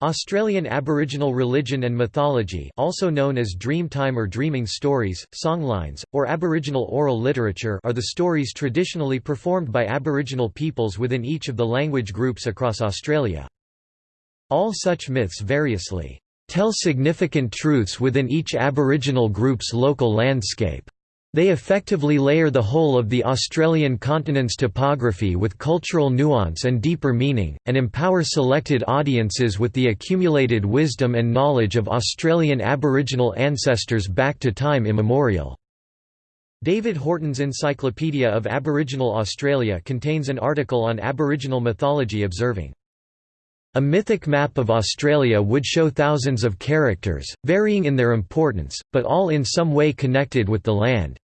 Australian Aboriginal religion and mythology also known as Dreamtime or dreaming stories, songlines, or Aboriginal oral literature are the stories traditionally performed by Aboriginal peoples within each of the language groups across Australia. All such myths variously tell significant truths within each Aboriginal group's local landscape. They effectively layer the whole of the Australian continent's topography with cultural nuance and deeper meaning, and empower selected audiences with the accumulated wisdom and knowledge of Australian Aboriginal ancestors back to time immemorial. David Horton's Encyclopedia of Aboriginal Australia contains an article on Aboriginal mythology observing, a mythic map of Australia would show thousands of characters, varying in their importance, but all in some way connected with the land.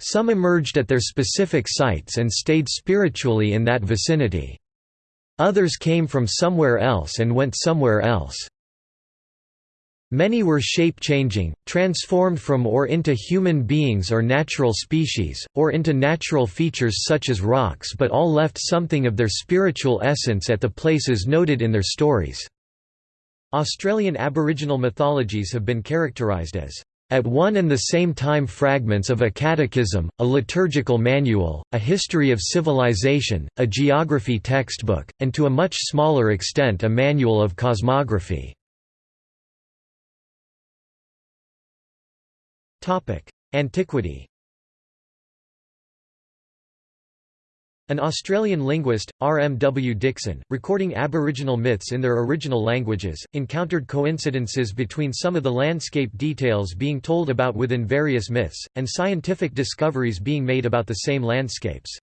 Some emerged at their specific sites and stayed spiritually in that vicinity. Others came from somewhere else and went somewhere else. Many were shape-changing, transformed from or into human beings or natural species, or into natural features such as rocks but all left something of their spiritual essence at the places noted in their stories. Australian Aboriginal mythologies have been characterised as at one and the same time fragments of a catechism, a liturgical manual, a history of civilization, a geography textbook, and to a much smaller extent a manual of cosmography. Antiquity An Australian linguist, R. M. W. Dixon, recording Aboriginal myths in their original languages, encountered coincidences between some of the landscape details being told about within various myths, and scientific discoveries being made about the same landscapes.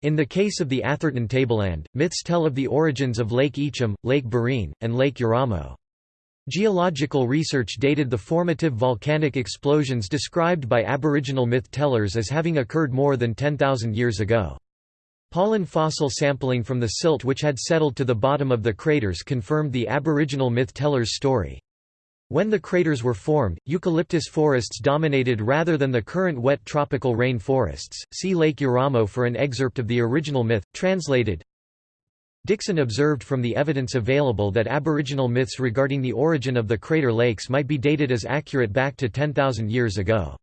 In the case of the Atherton Tableland, myths tell of the origins of Lake Eacham, Lake Barrine, and Lake Euramo. Geological research dated the formative volcanic explosions described by Aboriginal myth-tellers as having occurred more than 10,000 years ago. Pollen fossil sampling from the silt which had settled to the bottom of the craters confirmed the Aboriginal myth-teller's story. When the craters were formed, eucalyptus forests dominated rather than the current wet tropical rain forests. See Lake Euramo for an excerpt of the original myth, translated. Dixon observed from the evidence available that Aboriginal myths regarding the origin of the crater lakes might be dated as accurate back to 10,000 years ago.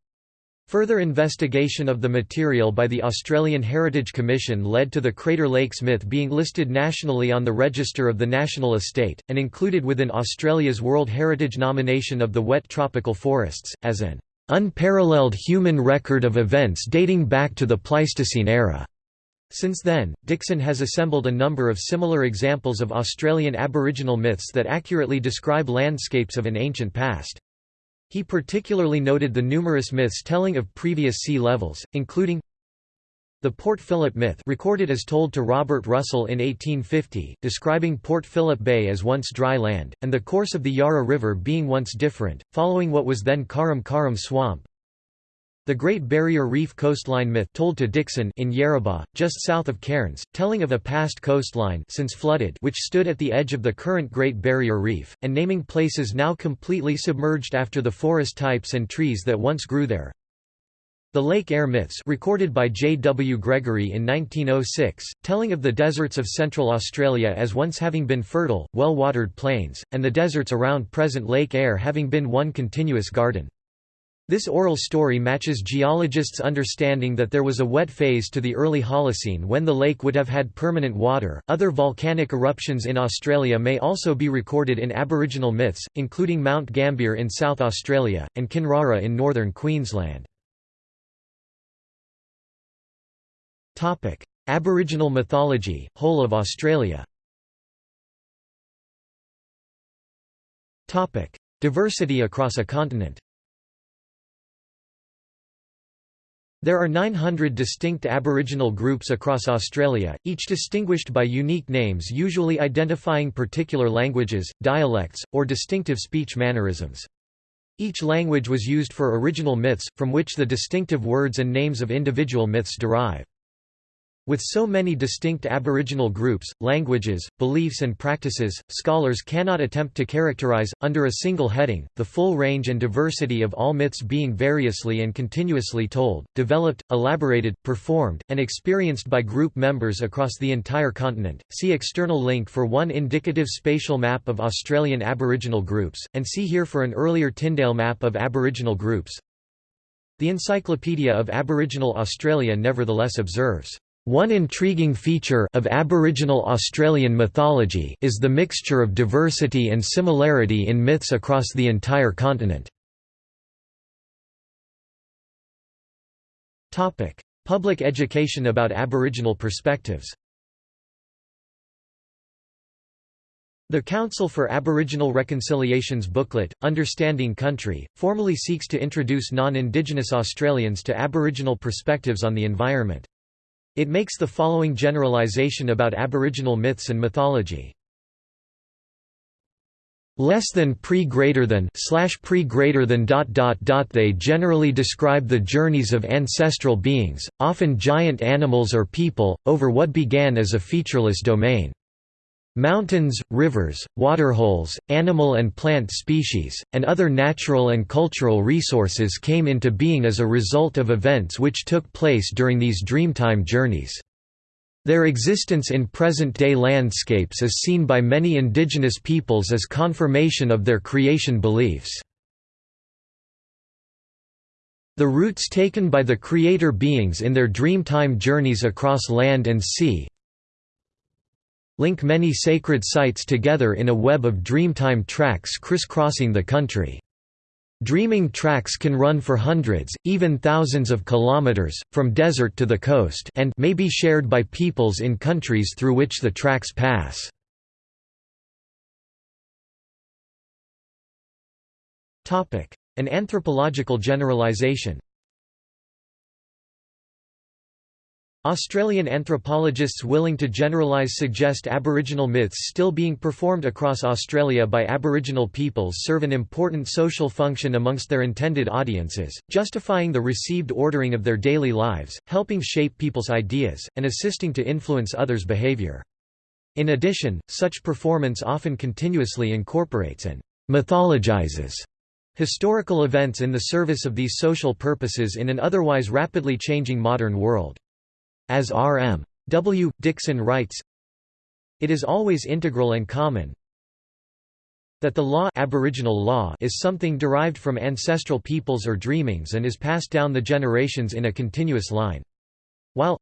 Further investigation of the material by the Australian Heritage Commission led to the Crater Lakes myth being listed nationally on the Register of the National Estate, and included within Australia's World Heritage nomination of the wet tropical forests, as an unparalleled human record of events dating back to the Pleistocene era. Since then, Dixon has assembled a number of similar examples of Australian Aboriginal myths that accurately describe landscapes of an ancient past. He particularly noted the numerous myths telling of previous sea levels, including the Port Phillip myth recorded as told to Robert Russell in 1850, describing Port Phillip Bay as once dry land, and the course of the Yarra River being once different, following what was then Carrum Carrum Swamp, the Great Barrier Reef coastline myth told to Dixon in Yarrabah, just south of Cairns, telling of a past coastline since flooded which stood at the edge of the current Great Barrier Reef, and naming places now completely submerged after the forest types and trees that once grew there. The Lake Eyre myths recorded by J. W. Gregory in 1906, telling of the deserts of Central Australia as once having been fertile, well-watered plains, and the deserts around present Lake Eyre having been one continuous garden. This oral story matches geologists' understanding that there was a wet phase to the early Holocene when the lake would have had permanent water. Other volcanic eruptions in Australia may also be recorded in Aboriginal myths, including Mount Gambier in South Australia, and Kinrara in northern Queensland. Aboriginal mythology, whole of Australia Diversity across a continent There are 900 distinct Aboriginal groups across Australia, each distinguished by unique names usually identifying particular languages, dialects, or distinctive speech mannerisms. Each language was used for original myths, from which the distinctive words and names of individual myths derive. With so many distinct Aboriginal groups, languages, beliefs and practices, scholars cannot attempt to characterize, under a single heading, the full range and diversity of all myths being variously and continuously told, developed, elaborated, performed, and experienced by group members across the entire continent. See external link for one indicative spatial map of Australian Aboriginal groups, and see here for an earlier Tindale map of Aboriginal groups. The Encyclopedia of Aboriginal Australia nevertheless observes one intriguing feature of Aboriginal Australian mythology is the mixture of diversity and similarity in myths across the entire continent. Public education about Aboriginal perspectives The Council for Aboriginal Reconciliations booklet, Understanding Country, formally seeks to introduce non-Indigenous Australians to Aboriginal perspectives on the environment. It makes the following generalisation about Aboriginal myths and mythology. Less than pre greater than slash pre greater than dot dot dot they generally describe the journeys of ancestral beings, often giant animals or people, over what began as a featureless domain. Mountains, rivers, waterholes, animal and plant species, and other natural and cultural resources came into being as a result of events which took place during these dreamtime journeys. Their existence in present-day landscapes is seen by many indigenous peoples as confirmation of their creation beliefs. The routes taken by the creator beings in their dreamtime journeys across land and sea, link many sacred sites together in a web of dreamtime tracks crisscrossing the country. Dreaming tracks can run for hundreds, even thousands of kilometers, from desert to the coast and may be shared by peoples in countries through which the tracks pass. An anthropological generalization Australian anthropologists willing to generalise suggest Aboriginal myths still being performed across Australia by Aboriginal peoples serve an important social function amongst their intended audiences, justifying the received ordering of their daily lives, helping shape people's ideas, and assisting to influence others' behaviour. In addition, such performance often continuously incorporates and mythologizes historical events in the service of these social purposes in an otherwise rapidly changing modern world. As R.M. W. Dixon writes, It is always integral and common that the law, Aboriginal law is something derived from ancestral peoples or dreamings and is passed down the generations in a continuous line. While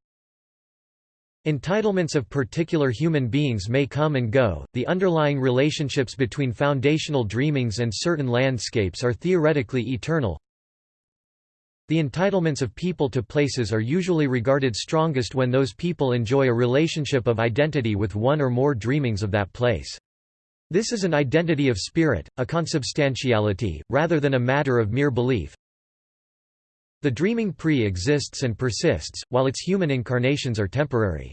Entitlements of particular human beings may come and go, the underlying relationships between foundational dreamings and certain landscapes are theoretically eternal. The entitlements of people to places are usually regarded strongest when those people enjoy a relationship of identity with one or more dreamings of that place. This is an identity of spirit, a consubstantiality, rather than a matter of mere belief. The dreaming pre-exists and persists, while its human incarnations are temporary.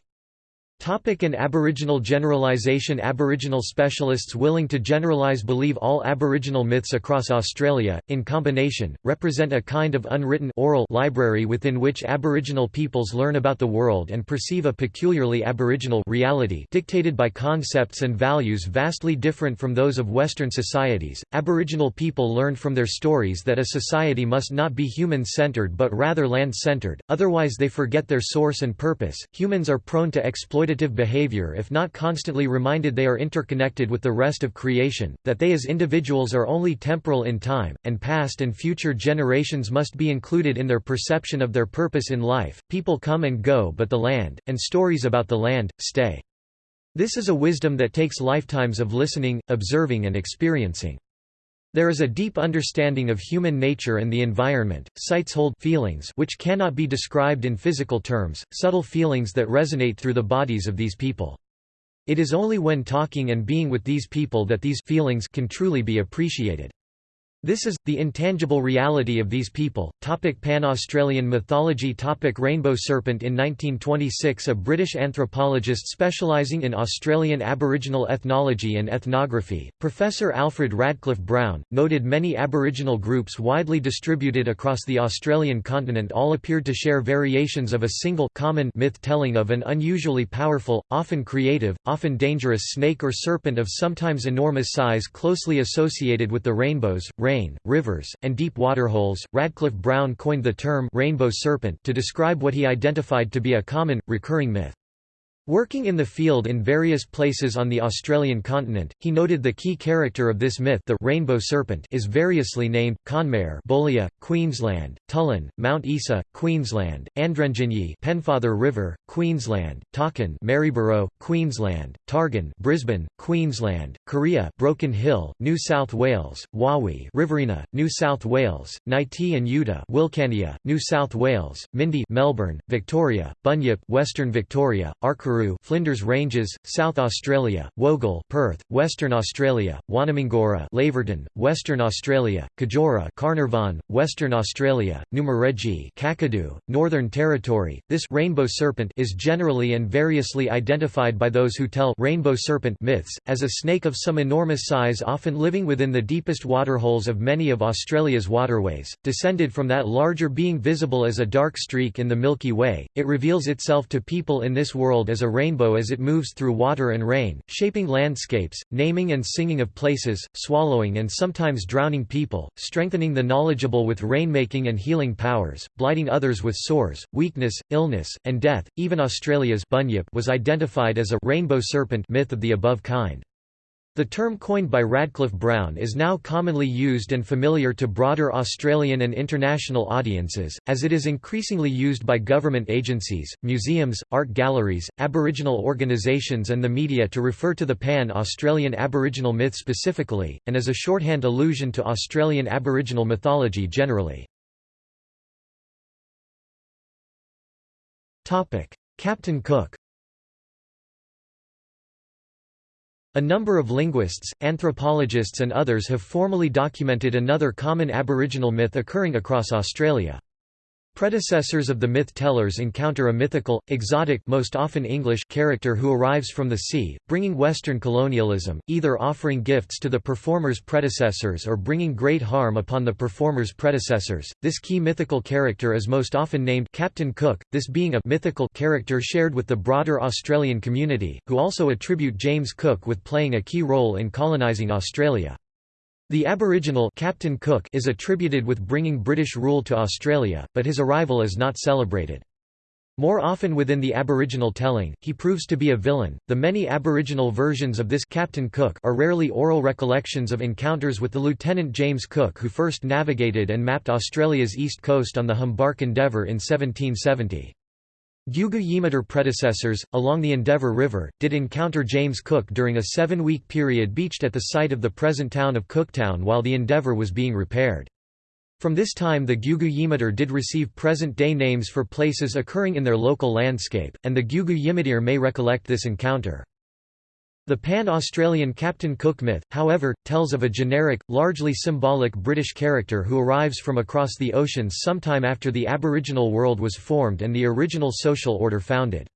Topic and Aboriginal generalisation Aboriginal specialists willing to generalise believe all Aboriginal myths across Australia, in combination, represent a kind of unwritten oral library within which Aboriginal peoples learn about the world and perceive a peculiarly Aboriginal reality dictated by concepts and values vastly different from those of Western societies. Aboriginal people learned from their stories that a society must not be human-centered but rather land-centered, otherwise they forget their source and purpose. Humans are prone to exploit exploitative behavior if not constantly reminded they are interconnected with the rest of creation, that they as individuals are only temporal in time, and past and future generations must be included in their perception of their purpose in life. People come and go but the land, and stories about the land, stay. This is a wisdom that takes lifetimes of listening, observing and experiencing. There is a deep understanding of human nature and the environment. Sites hold feelings which cannot be described in physical terms, subtle feelings that resonate through the bodies of these people. It is only when talking and being with these people that these feelings can truly be appreciated. This is, the intangible reality of these people. Topic Pan-Australian mythology Topic Rainbow serpent In 1926 a British anthropologist specialising in Australian Aboriginal ethnology and ethnography, Professor Alfred Radcliffe Brown, noted many Aboriginal groups widely distributed across the Australian continent all appeared to share variations of a single common myth-telling of an unusually powerful, often creative, often dangerous snake or serpent of sometimes enormous size closely associated with the rainbows, rain, rivers, and deep waterholes. Radcliffe Brown coined the term rainbow serpent to describe what he identified to be a common, recurring myth. Working in the field in various places on the Australian continent, he noted the key character of this myth the rainbow serpent is variously named, Kanmare Boulia, Queensland, Tulloun, Mount Isa, Queensland, Andrenjinyi Pennefather River, Queensland, Takkan Maryborough, Queensland, Targan Brisbane, Queensland, Kurreah Broken Hill, New South Wales, Wawi Riverina, New South Wales, Neitee and Yeutta Wilcannia, New South Wales, Myndie Melbourne, Victoria, Bunyip Western Victoria, Flinders Ranges, South Australia, Wogal Perth, Western Australia, Wanamangura Laverton, Western Australia, Kajura Carnarvon, Western Australia, Numereji Kakadu, Northern Territory. This rainbow serpent is generally and variously identified by those who tell rainbow serpent myths, as a snake of some enormous size often living within the deepest waterholes of many of Australia's waterways, descended from that larger being visible as a dark streak in the Milky Way. It reveals itself to people in this world as a rainbow as it moves through water and rain, shaping landscapes, naming and singing of places, swallowing and sometimes drowning people, strengthening the knowledgeable with rainmaking and healing powers, blighting others with sores, weakness, illness, and death. Even Australia's bunyip was identified as a rainbow serpent myth of the above kind. The term coined by Radcliffe Brown is now commonly used and familiar to broader Australian and international audiences, as it is increasingly used by government agencies, museums, art galleries, Aboriginal organisations and the media to refer to the pan-Australian Aboriginal myth specifically, and as a shorthand allusion to Australian Aboriginal mythology generally. Captain Cook A number of linguists, anthropologists and others have formally documented another common Aboriginal myth occurring across Australia. Predecessors of the myth-tellers encounter a mythical, exotic most often English character who arrives from the sea, bringing Western colonialism, either offering gifts to the performer's predecessors or bringing great harm upon the performer's predecessors. This key mythical character is most often named Captain Cook, this being a mythical character shared with the broader Australian community, who also attribute James Cook with playing a key role in colonising Australia. The Aboriginal Captain Cook is attributed with bringing British rule to Australia, but his arrival is not celebrated. More often within the Aboriginal telling, he proves to be a villain. The many Aboriginal versions of this Captain Cook are rarely oral recollections of encounters with the Lieutenant James Cook who first navigated and mapped Australia's east coast on the Humbark Endeavour in 1770. Guugu Yimithirr predecessors, along the Endeavour River, did encounter James Cook during a seven-week period beached at the site of the present town of Cooktown while the Endeavour was being repaired. From this time the Guugu Yimithirr did receive present-day names for places occurring in their local landscape, and the Guugu Yimithirr may recollect this encounter. The pan-Australian Captain Cook myth, however, tells of a generic, largely symbolic British character who arrives from across the oceans sometime after the Aboriginal world was formed and the original social order founded.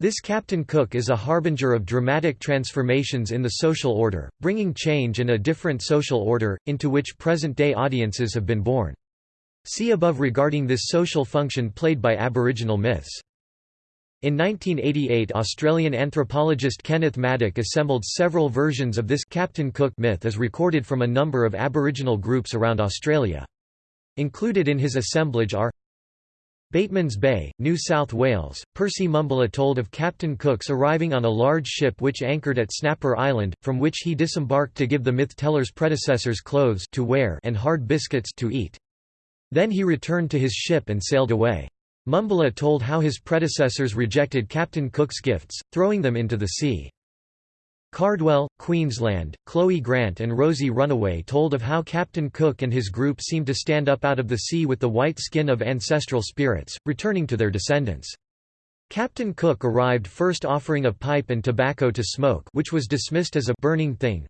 This Captain Cook is a harbinger of dramatic transformations in the social order, bringing change and a different social order, into which present-day audiences have been born. See above regarding this social function played by Aboriginal myths. In 1988 Australian anthropologist Kenneth Maddock assembled several versions of this Captain Cook myth as recorded from a number of Aboriginal groups around Australia. Included in his assemblage are Batemans Bay, New South Wales, Percy Mumbulla told of Captain Cook's arriving on a large ship which anchored at Snapper Island, from which he disembarked to give the myth-teller's predecessors clothes to wear and hard biscuits to eat. Then he returned to his ship and sailed away. Mumbulla told how his predecessors rejected Captain Cook's gifts, throwing them into the sea. Cardwell, Queensland, Chloe Grant and Rosie Runaway told of how Captain Cook and his group seemed to stand up out of the sea with the white skin of ancestral spirits, returning to their descendants. Captain Cook arrived first offering a pipe and tobacco to smoke which was dismissed as a burning thing,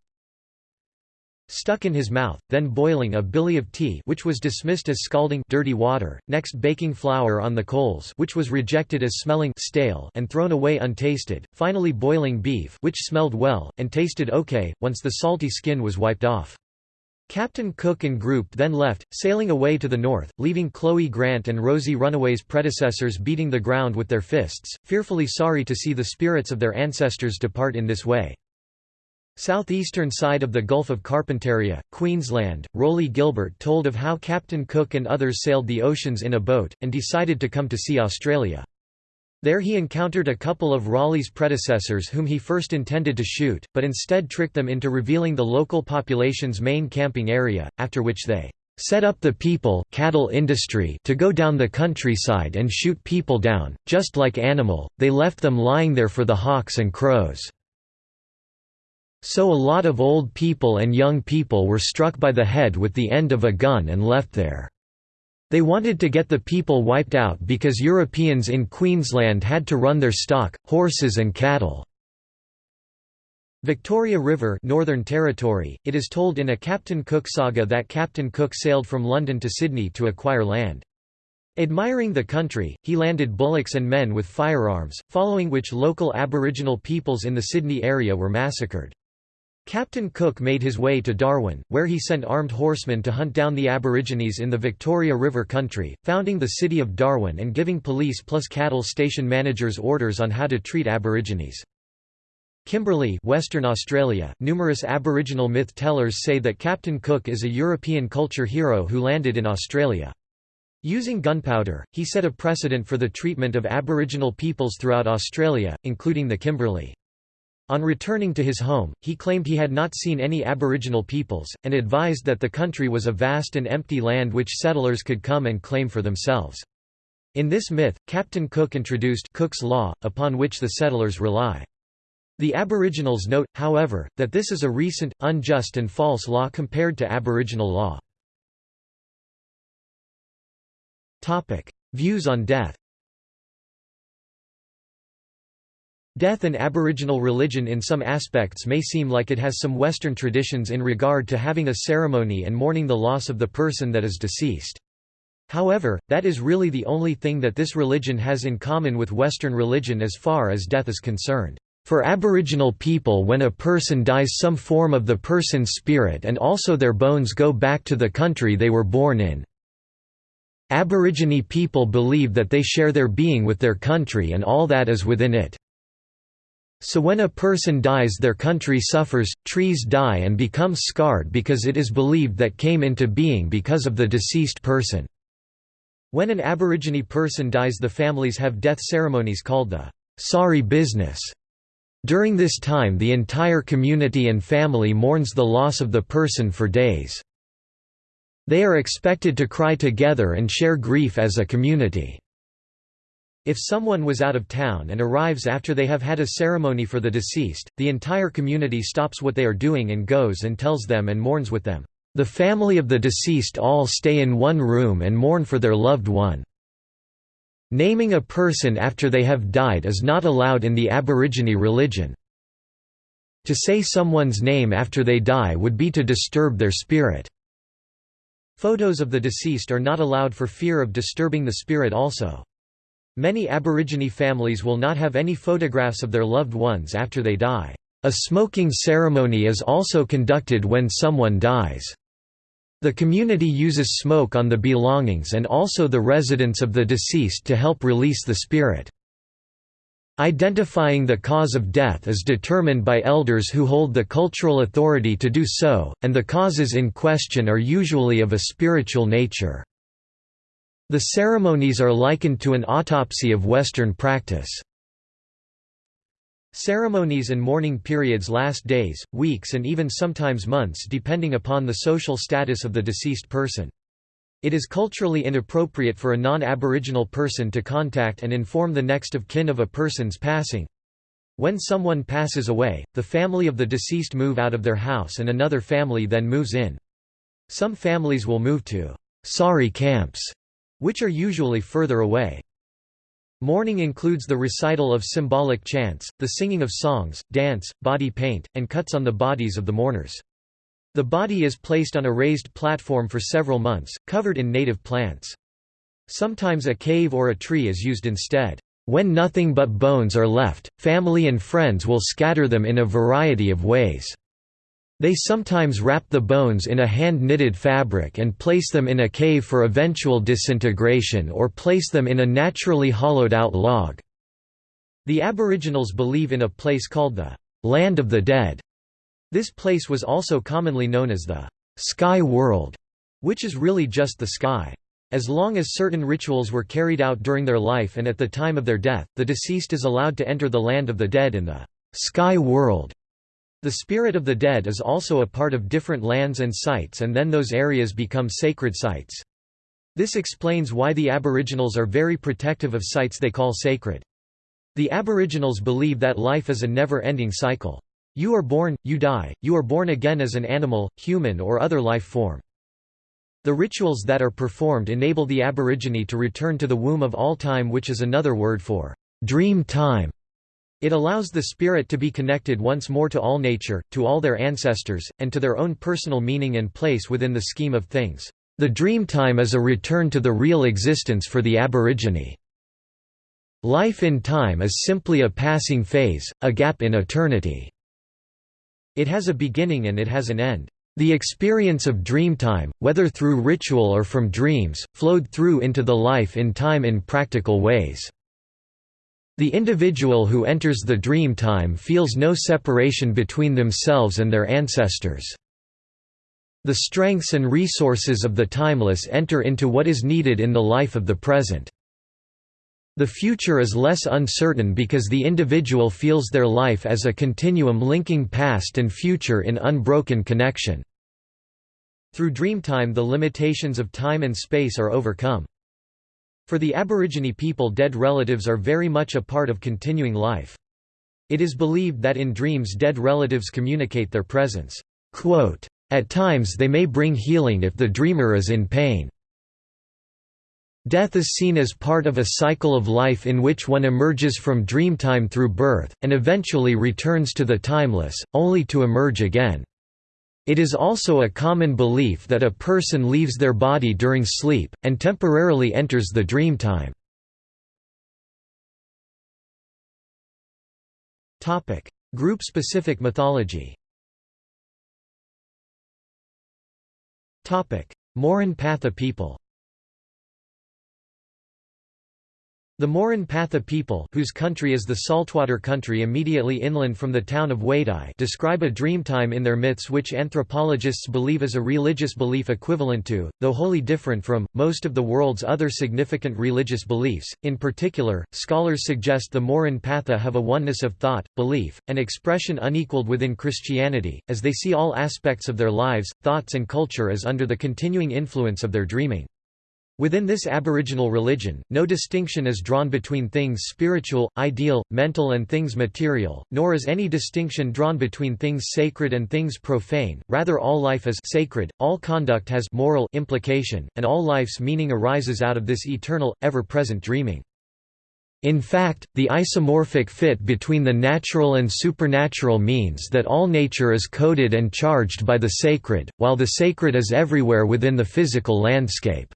stuck in his mouth, then boiling a billy of tea which was dismissed as scalding dirty water, next baking flour on the coals which was rejected as smelling stale and thrown away untasted, finally boiling beef which smelled well, and tasted okay, once the salty skin was wiped off. Captain Cook and group then left, sailing away to the north, leaving Chloe Grant and Rosie Runaway's predecessors beating the ground with their fists, fearfully sorry to see the spirits of their ancestors depart in this way. Southeastern side of the Gulf of Carpentaria, Queensland, Rowley Gilbert told of how Captain Cook and others sailed the oceans in a boat, and decided to come to see Australia. There he encountered a couple of Raleigh's predecessors whom he first intended to shoot, but instead tricked them into revealing the local population's main camping area, after which they set up the people cattle industry to go down the countryside and shoot people down, just like animal, they left them lying there for the hawks and crows. So a lot of old people and young people were struck by the head with the end of a gun and left there. They wanted to get the people wiped out because Europeans in Queensland had to run their stock, horses and cattle. Victoria River Northern Territory, it is told in a Captain Cook saga that Captain Cook sailed from London to Sydney to acquire land. Admiring the country, he landed bullocks and men with firearms, following which local Aboriginal peoples in the Sydney area were massacred. Captain Cook made his way to Darwin, where he sent armed horsemen to hunt down the Aborigines in the Victoria River country, founding the city of Darwin and giving police plus cattle station managers orders on how to treat Aborigines. Kimberley Western Australia, numerous Aboriginal myth tellers say that Captain Cook is a European culture hero who landed in Australia. Using gunpowder, he set a precedent for the treatment of Aboriginal peoples throughout Australia, including the Kimberley. On returning to his home, he claimed he had not seen any Aboriginal peoples, and advised that the country was a vast and empty land which settlers could come and claim for themselves. In this myth, Captain Cook introduced Cook's Law, upon which the settlers rely. The Aboriginals note, however, that this is a recent, unjust and false law compared to Aboriginal law. Views on death Death and Aboriginal religion in some aspects may seem like it has some Western traditions in regard to having a ceremony and mourning the loss of the person that is deceased. However, that is really the only thing that this religion has in common with Western religion as far as death is concerned. For Aboriginal people when a person dies some form of the person's spirit and also their bones go back to the country they were born in. Aborigine people believe that they share their being with their country and all that is within it. So when a person dies their country suffers, trees die and become scarred because it is believed that came into being because of the deceased person. When an Aborigine person dies the families have death ceremonies called the sorry business. During this time the entire community and family mourns the loss of the person for days. They are expected to cry together and share grief as a community. If someone was out of town and arrives after they have had a ceremony for the deceased, the entire community stops what they are doing and goes and tells them and mourns with them. The family of the deceased all stay in one room and mourn for their loved one. Naming a person after they have died is not allowed in the Aborigine religion. To say someone's name after they die would be to disturb their spirit. Photos of the deceased are not allowed for fear of disturbing the spirit also. Many Aborigine families will not have any photographs of their loved ones after they die. A smoking ceremony is also conducted when someone dies. The community uses smoke on the belongings and also the residence of the deceased to help release the spirit. Identifying the cause of death is determined by elders who hold the cultural authority to do so, and the causes in question are usually of a spiritual nature. The ceremonies are likened to an autopsy of Western practice. Ceremonies and mourning periods last days, weeks and even sometimes months depending upon the social status of the deceased person. It is culturally inappropriate for a non-Aboriginal person to contact and inform the next of kin of a person's passing. When someone passes away, the family of the deceased move out of their house and another family then moves in. Some families will move to sorry camps which are usually further away. Mourning includes the recital of symbolic chants, the singing of songs, dance, body paint, and cuts on the bodies of the mourners. The body is placed on a raised platform for several months, covered in native plants. Sometimes a cave or a tree is used instead. When nothing but bones are left, family and friends will scatter them in a variety of ways. They sometimes wrap the bones in a hand-knitted fabric and place them in a cave for eventual disintegration or place them in a naturally hollowed-out log. The Aboriginals believe in a place called the «Land of the Dead». This place was also commonly known as the «Sky World», which is really just the sky. As long as certain rituals were carried out during their life and at the time of their death, the deceased is allowed to enter the land of the dead in the sky world. The spirit of the dead is also a part of different lands and sites and then those areas become sacred sites. This explains why the Aboriginals are very protective of sites they call sacred. The Aboriginals believe that life is a never-ending cycle. You are born, you die, you are born again as an animal, human or other life form. The rituals that are performed enable the Aborigine to return to the womb of all time which is another word for dream time. It allows the spirit to be connected once more to all nature, to all their ancestors, and to their own personal meaning and place within the scheme of things. The dream time is a return to the real existence for the Aborigine. Life in time is simply a passing phase, a gap in eternity. It has a beginning and it has an end. The experience of dreamtime, whether through ritual or from dreams, flowed through into the life in time in practical ways. The individual who enters the dream time feels no separation between themselves and their ancestors. The strengths and resources of the timeless enter into what is needed in the life of the present. The future is less uncertain because the individual feels their life as a continuum linking past and future in unbroken connection. Through Dreamtime the limitations of time and space are overcome. For the Aborigine people dead relatives are very much a part of continuing life. It is believed that in dreams dead relatives communicate their presence. Quote, At times they may bring healing if the dreamer is in pain. Death is seen as part of a cycle of life in which one emerges from dreamtime through birth, and eventually returns to the timeless, only to emerge again. It is also a common belief that a person leaves their body during sleep, and temporarily enters the dream dreamtime. Group-specific mythology Murrinh-Patha people The Murrinh-Patha people whose country is the saltwater country immediately inland from the town of Wadeye describe a dreamtime in their myths which anthropologists believe is a religious belief equivalent to, though wholly different from, most of the world's other significant religious beliefs. In particular, scholars suggest the Murrinh-Patha have a oneness of thought, belief, and expression unequaled within Christianity, as they see all aspects of their lives, thoughts and culture as under the continuing influence of their dreaming. Within this aboriginal religion, no distinction is drawn between things spiritual, ideal, mental and things material, nor is any distinction drawn between things sacred and things profane, rather all life is sacred, all conduct has moral implication, and all life's meaning arises out of this eternal, ever-present dreaming. In fact, the isomorphic fit between the natural and supernatural means that all nature is coded and charged by the sacred, while the sacred is everywhere within the physical landscape.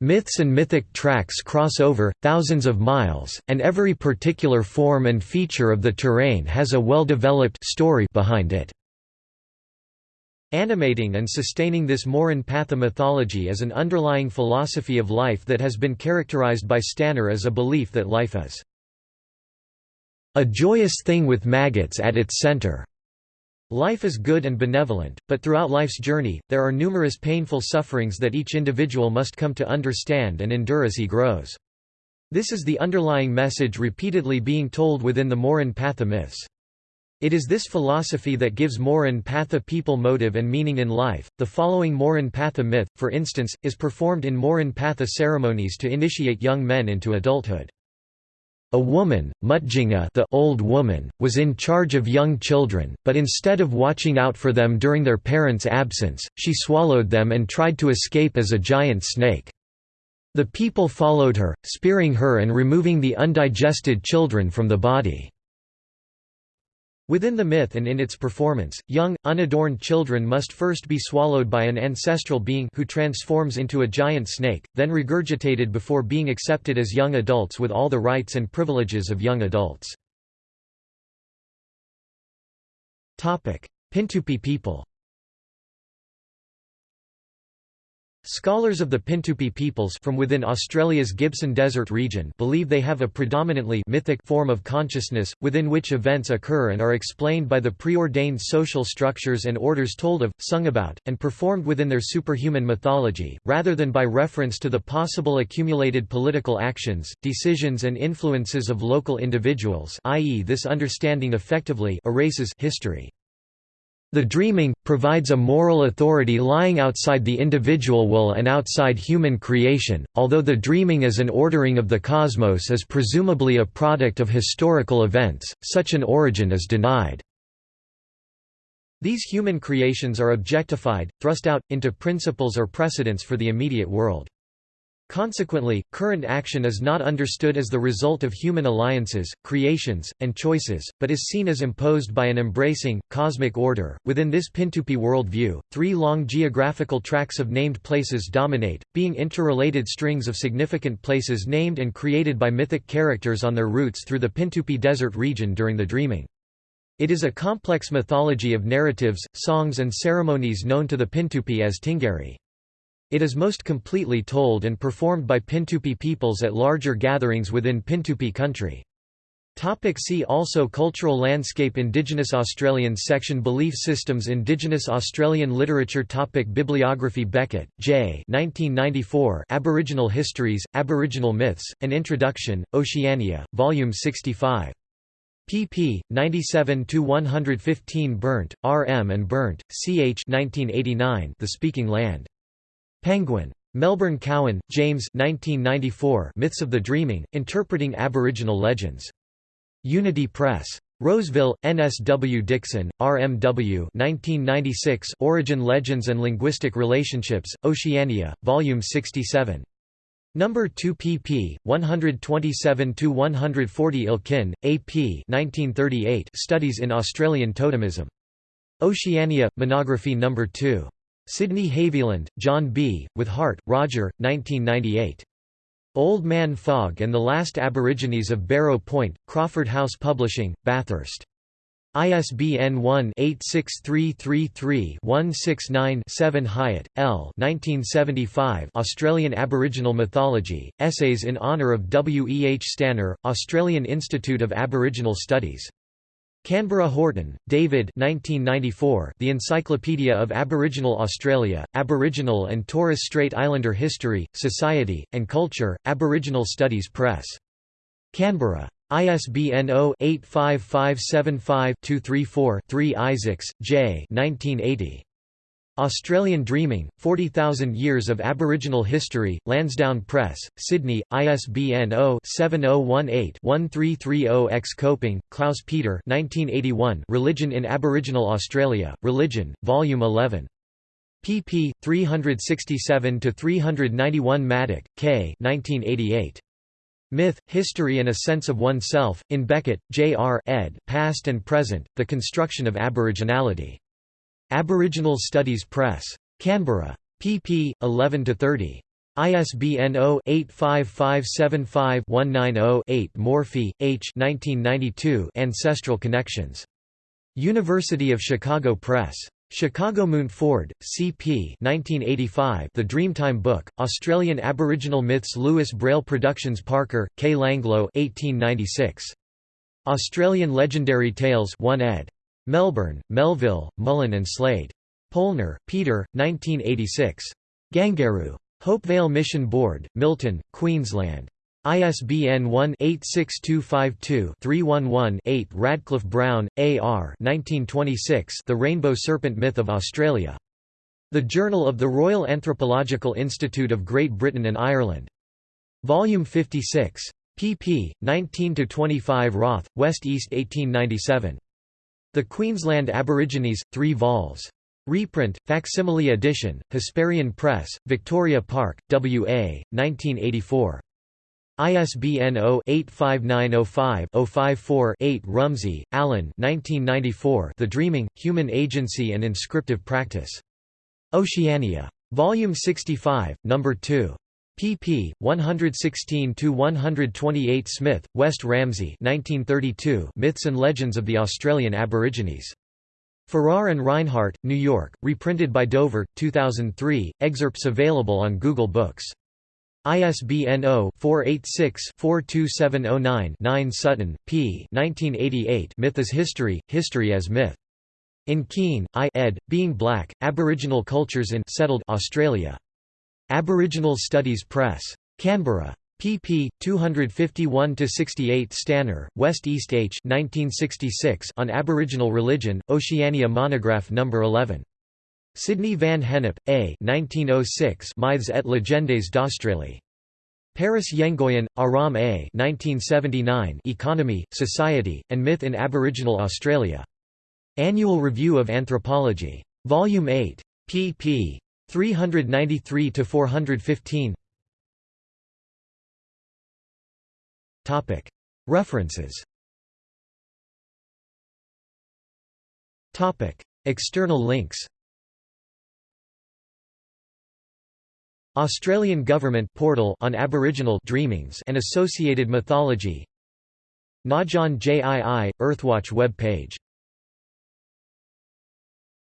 Myths and mythic tracks cross over, thousands of miles, and every particular form and feature of the terrain has a well-developed story behind it. Animating and sustaining this Murrinh-Patha mythology is an underlying philosophy of life that has been characterized by Stanner as a belief that life is a joyous thing with maggots at its center. Life is good and benevolent, but throughout life's journey, there are numerous painful sufferings that each individual must come to understand and endure as he grows. This is the underlying message repeatedly being told within the Murrinh-Patha myths. It is this philosophy that gives Murrinh-Patha people motive and meaning in life. The following Murrinh-Patha myth, for instance, is performed in Murrinh-Patha ceremonies to initiate young men into adulthood. A woman, Mutjinga the old woman, was in charge of young children, but instead of watching out for them during their parents' absence, she swallowed them and tried to escape as a giant snake. The people followed her, spearing her and removing the undigested children from the body. Within the myth and in its performance, young, unadorned children must first be swallowed by an ancestral being who transforms into a giant snake, then regurgitated before being accepted as young adults with all the rights and privileges of young adults. Pintupi people Scholars of the Pintupi peoples from within Australia's Gibson Desert region believe they have a predominantly mythic form of consciousness, within which events occur and are explained by the preordained social structures and orders told of, sung about, and performed within their superhuman mythology, rather than by reference to the possible accumulated political actions, decisions and influences of local individuals i.e. this understanding effectively erases history. The dreaming, provides a moral authority lying outside the individual will and outside human creation, although the dreaming as an ordering of the cosmos is presumably a product of historical events, such an origin is denied. These human creations are objectified, thrust out, into principles or precedents for the immediate world. Consequently, current action is not understood as the result of human alliances, creations, and choices, but is seen as imposed by an embracing, cosmic order. Within this Pintupi worldview, three long geographical tracts of named places dominate, being interrelated strings of significant places named and created by mythic characters on their routes through the Pintupi Desert region during the dreaming. It is a complex mythology of narratives, songs, and ceremonies known to the Pintupi as Tingari. It is most completely told and performed by Pintupi peoples at larger gatherings within Pintupi country. Topic see also Cultural landscape Indigenous Australians section Belief systems Indigenous Australian literature topic Bibliography Beckett, J. 1994 Aboriginal Histories, Aboriginal Myths, An Introduction, Oceania, Volume 65. pp. 97–115 Berndt, R. M. and Berndt, C. H. 1989 The Speaking Land. Penguin. Melbourne Cowan, James 1994 Myths of the Dreaming, Interpreting Aboriginal Legends. Unity Press. Roseville, N. S. W. Dixon, R. M. W. 1996 Origin Legends and Linguistic Relationships, Oceania, Volume 67. Number 2 pp. 127–140 Elkin, A. P. 1938 Studies in Australian Totemism. Oceania, Monography No. 2. Sydney Haviland, John B., with Hart, Roger, 1998. Old Man Fog and the Last Aborigines of Barrow Point, Crawford House Publishing, Bathurst. ISBN 1-86333-169-7 Hiatt, L. 1975 Australian Aboriginal Mythology, Essays in Honour of W. E. H. Stanner, Australian Institute of Aboriginal Studies. Canberra Horton, David 1994, The Encyclopedia of Aboriginal Australia, Aboriginal and Torres Strait Islander History, Society, and Culture, Aboriginal Studies Press. Canberra. ISBN 0-85575-234-3 Isaacs, J. 1980. Australian Dreaming, 40,000 Years of Aboriginal History, Lansdowne Press, Sydney, ISBN 0-7018-1330-X Koepping, Klaus Peter 1981 Religion in Aboriginal Australia, Religion, Volume 11. pp. 367–391 Maddock, K. 1988. Myth, History and a Sense of Oneself, in Beckett, J. R. ed. Past and Present, The Construction of Aboriginality. Aboriginal Studies Press. Canberra. pp. 11–30. ISBN 0-85575-190-8 Morphy, H. 1992 Ancestral Connections. University of Chicago Press. Chicago Mountford, C.P. 1985 The Dreamtime Book, Australian Aboriginal Myths Louis Braille Productions Parker, K. Langlo 1896. Australian Legendary Tales 1 ed. Melbourne, Melville, Mullen and Slade. Pohlner, Peter, 1986. Gangaurru. Hopevale Mission Board, Milton, Queensland. ISBN 1-86252-311-8 Radcliffe Brown, A. R. 1926 The Rainbow Serpent Myth of Australia. The Journal of the Royal Anthropological Institute of Great Britain and Ireland. Volume 56. pp. 19–25 Roth, West East 1897. The Queensland Aborigines, 3 vols. Reprint, facsimile edition, Hesperian Press, Victoria Park, W.A., 1984. ISBN 0-85905-054-8 Rumsey, Alan The Dreaming, Human Agency and Inscriptive Practice. Oceania. Volume 65, No. 2 pp. 116–128 Smith, West Ramsey 1932 Myths and Legends of the Australian Aborigines. Farrar and Rinehart, New York, reprinted by Dover, 2003, excerpts available on Google Books. ISBN 0-486-42709-9 Sutton, P. 1988 Myth as History, History as Myth. In Keen, I. ed., Being Black, Aboriginal Cultures in Settled Australia. Aboriginal Studies Press. Canberra. pp. 251–68 Stanner, West East H 1966 on Aboriginal Religion, Oceania Monograph No. 11. Sydney van Gennep, A 1906 Myths et legendes d'Australie. Paris Yengoyan, Aram A 1979 Economy, Society, and Myth in Aboriginal Australia. Annual Review of Anthropology. Volume 8. pp. 393 to 415. Topic. References. Topic. External links. Australian Government portal on Aboriginal dreamings and associated mythology. Ngadjon-Jii Earthwatch web page